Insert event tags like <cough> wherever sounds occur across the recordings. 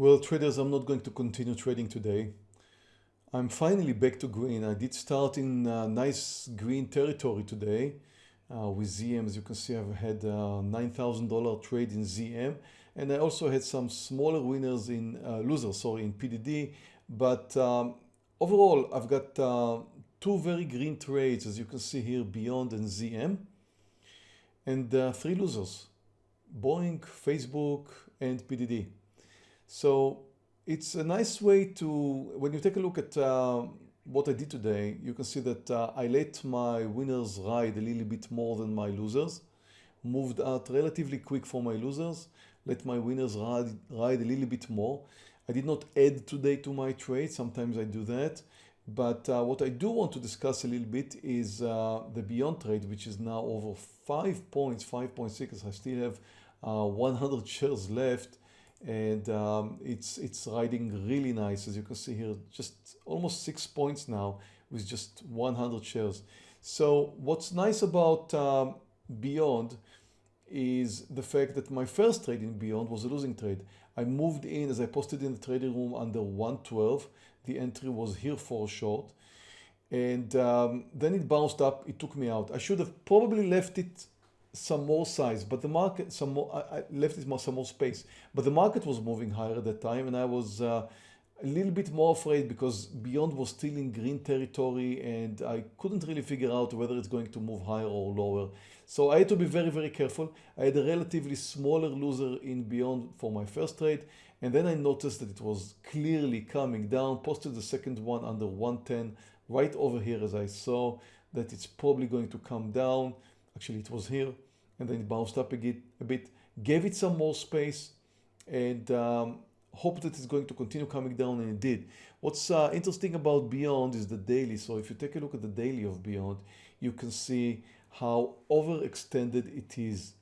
Well, traders, I'm not going to continue trading today. I'm finally back to green. I did start in uh, nice green territory today uh, with ZM. As you can see, I've had a $9,000 trade in ZM and I also had some smaller winners in uh, losers, sorry, in PDD. But um, overall, I've got uh, two very green trades, as you can see here, Beyond and ZM, and uh, three losers, Boeing, Facebook, and PDD. So it's a nice way to, when you take a look at uh, what I did today, you can see that uh, I let my winners ride a little bit more than my losers, moved out relatively quick for my losers, let my winners ride, ride a little bit more. I did not add today to my trade, sometimes I do that. But uh, what I do want to discuss a little bit is uh, the Beyond trade, which is now over 5 points, 5.6. I still have uh, 100 <laughs> shares left and um, it's it's riding really nice. As you can see here just almost six points now with just 100 shares. So what's nice about um, beyond is the fact that my first trade in beyond was a losing trade. I moved in as I posted in the trading room under 112 the entry was here for short. And um, then it bounced up. It took me out. I should have probably left it some more size, but the market, some more, I, left it more, some more space, but the market was moving higher at that time and I was uh, a little bit more afraid because Beyond was still in green territory and I couldn't really figure out whether it's going to move higher or lower. So I had to be very, very careful. I had a relatively smaller loser in Beyond for my first trade. And then I noticed that it was clearly coming down, posted the second one under 110 right over here as I saw that it's probably going to come down actually it was here and then it bounced up a bit, a bit gave it some more space and um, hope that it's going to continue coming down and it did. What's uh, interesting about Beyond is the daily. So if you take a look at the daily of Beyond, you can see how overextended it is.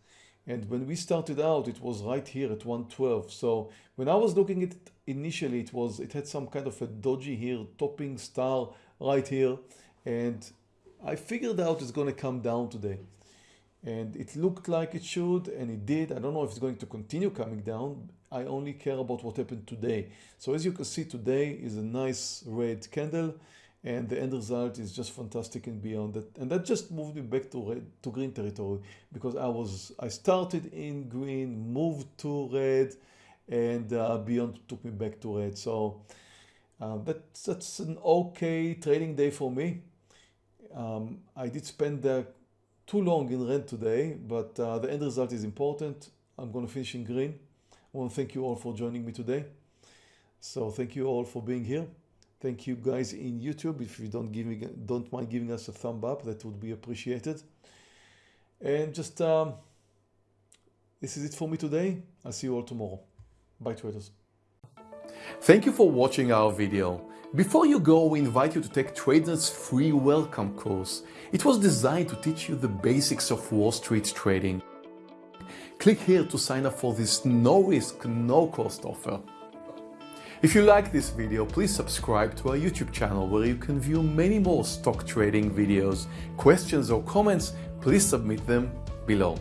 And when we started out, it was right here at 112. So when I was looking at it initially, it was it had some kind of a doji here, topping star right here. And I figured out it's going to come down today and it looked like it should and it did. I don't know if it's going to continue coming down. I only care about what happened today. So as you can see today is a nice red candle and the end result is just fantastic and beyond that. And that just moved me back to red to green territory because I was I started in green, moved to red and uh, beyond took me back to red. So uh, that, that's an okay trading day for me. Um, I did spend the too long in red today, but uh, the end result is important. I'm going to finish in green. I want to thank you all for joining me today. So thank you all for being here. Thank you guys in YouTube. If you don't give me, don't mind giving us a thumb up, that would be appreciated. And just, um, this is it for me today. I'll see you all tomorrow. Bye traders. Thank you for watching our video. Before you go, we invite you to take Trader's free welcome course. It was designed to teach you the basics of Wall Street trading. Click here to sign up for this no-risk, no-cost offer. If you like this video, please subscribe to our YouTube channel where you can view many more stock trading videos. Questions or comments, please submit them below.